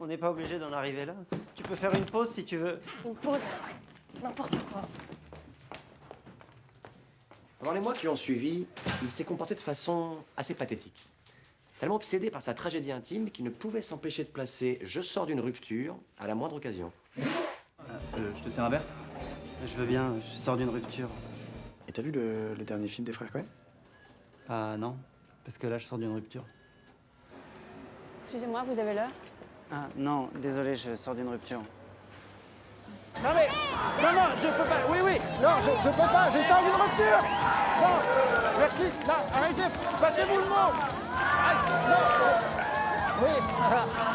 On n'est pas obligé d'en arriver là. Tu peux faire une pause si tu veux. Une pause. N'importe quoi. Pendant les mois qui ont suivi, il s'est comporté de façon assez pathétique. Tellement obsédé par sa tragédie intime qu'il ne pouvait s'empêcher de placer « je sors d'une rupture » à la moindre occasion. Euh, je te sers un verre? Je veux bien, je sors d'une rupture. Et t'as vu le, le dernier film des frères Cohen? Ah non, parce que là je sors d'une rupture. Excusez-moi, vous avez l'heure? Ah non, désolé, je sors d'une rupture. Non mais, non, non, je peux pas, oui, oui, non, je, je peux pas, je sors d'une rupture. Non, merci, non, arrêtez, battez-vous le mot. Aïe, Non, oui, ah,